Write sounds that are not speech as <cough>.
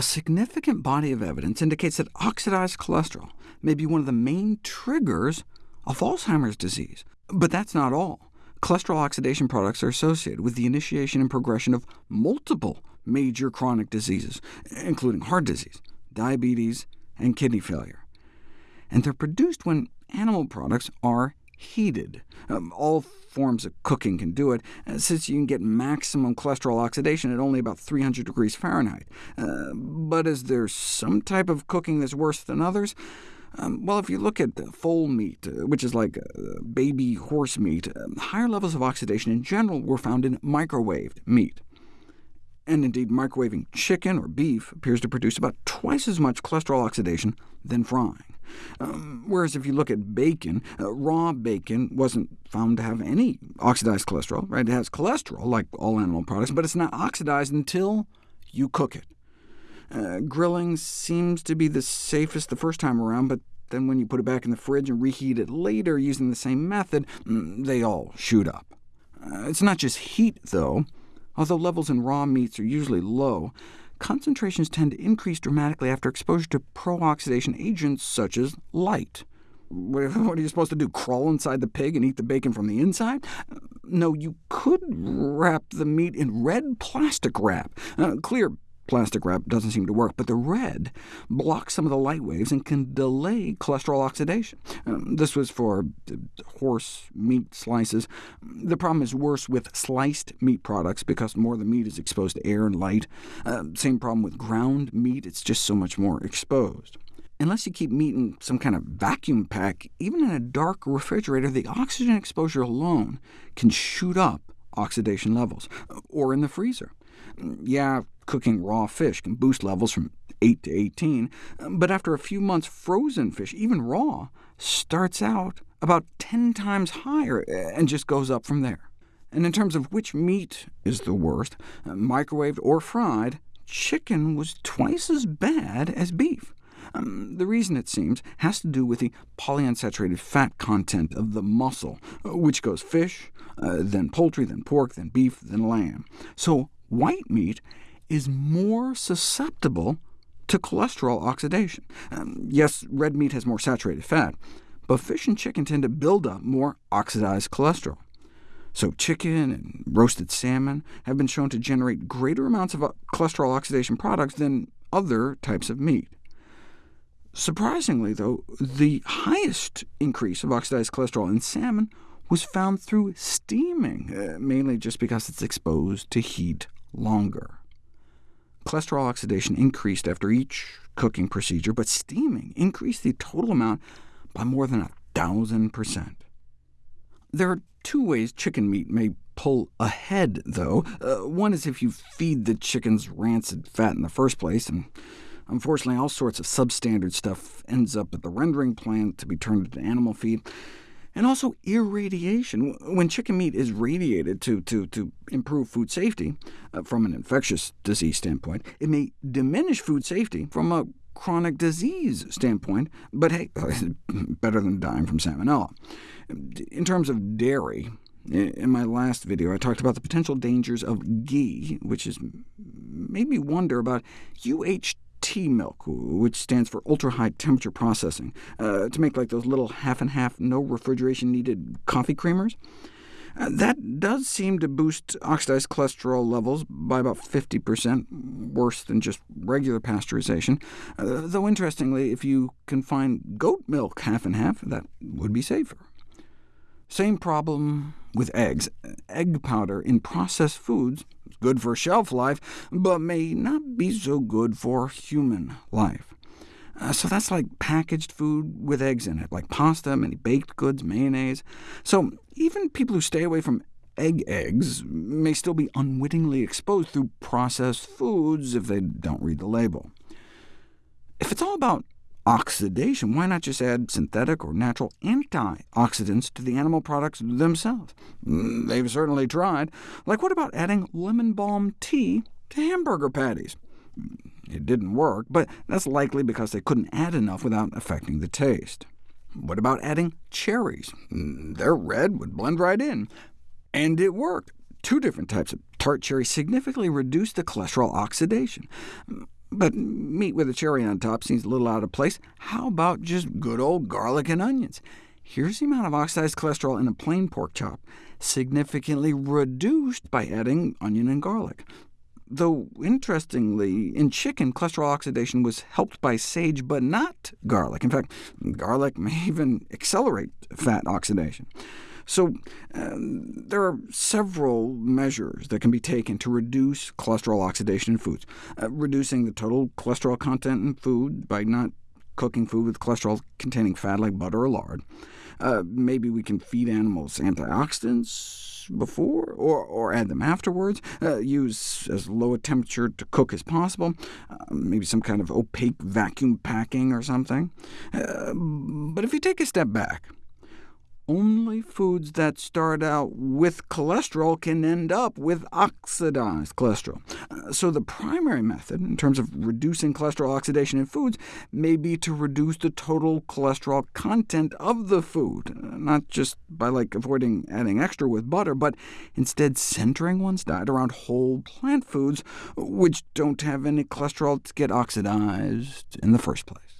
a significant body of evidence indicates that oxidized cholesterol may be one of the main triggers of Alzheimer's disease. But that's not all. Cholesterol oxidation products are associated with the initiation and progression of multiple major chronic diseases, including heart disease, diabetes, and kidney failure. And they're produced when animal products are heated. Um, all forms of cooking can do it, uh, since you can get maximum cholesterol oxidation at only about 300 degrees Fahrenheit. Uh, but is there some type of cooking that's worse than others? Um, well, if you look at foal meat, uh, which is like uh, baby horse meat, uh, higher levels of oxidation in general were found in microwaved meat. And indeed, microwaving chicken or beef appears to produce about twice as much cholesterol oxidation than frying. Um, whereas if you look at bacon, uh, raw bacon wasn't found to have any oxidized cholesterol. Right? It has cholesterol, like all animal products, but it's not oxidized until you cook it. Uh, grilling seems to be the safest the first time around, but then when you put it back in the fridge and reheat it later using the same method, mm, they all shoot up. Uh, it's not just heat, though. Although levels in raw meats are usually low, concentrations tend to increase dramatically after exposure to pro-oxidation agents such as light. <laughs> What are you supposed to do, crawl inside the pig and eat the bacon from the inside? No, you could wrap the meat in red plastic wrap. Uh, clear Plastic wrap doesn't seem to work, but the red blocks some of the light waves and can delay cholesterol oxidation. Um, this was for horse meat slices. The problem is worse with sliced meat products, because more of the meat is exposed to air and light. Uh, same problem with ground meat, it's just so much more exposed. Unless you keep meat in some kind of vacuum pack, even in a dark refrigerator, the oxygen exposure alone can shoot up oxidation levels, or in the freezer. Yeah, cooking raw fish can boost levels from 8 to 18, but after a few months, frozen fish, even raw, starts out about 10 times higher and just goes up from there. And in terms of which meat is the worst, microwaved or fried, chicken was twice as bad as beef. Um, the reason, it seems, has to do with the polyunsaturated fat content of the muscle, which goes fish, uh, then poultry, then pork, then beef, then lamb. So white meat is more susceptible to cholesterol oxidation. Um, yes, red meat has more saturated fat, but fish and chicken tend to build up more oxidized cholesterol. So chicken and roasted salmon have been shown to generate greater amounts of uh, cholesterol oxidation products than other types of meat. Surprisingly, though, the highest increase of oxidized cholesterol in salmon was found through steaming, uh, mainly just because it's exposed to heat longer. Cholesterol oxidation increased after each cooking procedure, but steaming increased the total amount by more than a thousand percent. There are two ways chicken meat may pull ahead, though. Uh, one is if you feed the chickens rancid fat in the first place, and unfortunately all sorts of substandard stuff ends up at the rendering plant to be turned into animal feed and also irradiation. When chicken meat is radiated to, to, to improve food safety uh, from an infectious disease standpoint, it may diminish food safety from a chronic disease standpoint, but hey, <laughs> better than dying from salmonella. In terms of dairy, in my last video, I talked about the potential dangers of ghee, which has made me wonder about UHT T milk, which stands for ultra-high temperature processing, uh, to make like those little half-and-half, no refrigeration needed coffee creamers. Uh, that does seem to boost oxidized cholesterol levels by about 50%, worse than just regular pasteurization. Uh, though interestingly, if you can find goat milk half-and-half, that would be safer. Same problem with eggs. Egg powder in processed foods is good for shelf life, but may not be so good for human life. Uh, so that's like packaged food with eggs in it, like pasta, many baked goods, mayonnaise. So even people who stay away from egg eggs may still be unwittingly exposed through processed foods if they don't read the label. If it's all about oxidation, why not just add synthetic or natural antioxidants to the animal products themselves? Mm, they've certainly tried. Like what about adding lemon balm tea to hamburger patties? Mm, it didn't work, but that's likely because they couldn't add enough without affecting the taste. What about adding cherries? They're red, would blend right in. And it worked. Two different types of tart cherry significantly reduced the cholesterol oxidation. But meat with a cherry on top seems a little out of place. How about just good old garlic and onions? Here's the amount of oxidized cholesterol in a plain pork chop, significantly reduced by adding onion and garlic. Though, interestingly, in chicken, cholesterol oxidation was helped by sage, but not garlic. In fact, garlic may even accelerate fat oxidation. So uh, there are several measures that can be taken to reduce cholesterol oxidation in foods. Uh, reducing the total cholesterol content in food by not cooking food with cholesterol-containing fat like butter or lard. Uh, maybe we can feed animals antioxidants before, or, or add them afterwards. Uh, use as low a temperature to cook as possible, uh, maybe some kind of opaque vacuum packing or something. Uh, but if you take a step back, only foods that start out with cholesterol can end up with oxidized cholesterol. Uh, so the primary method, in terms of reducing cholesterol oxidation in foods, may be to reduce the total cholesterol content of the food, uh, not just by like avoiding adding extra with butter, but instead centering one's diet around whole plant foods, which don't have any cholesterol to get oxidized in the first place.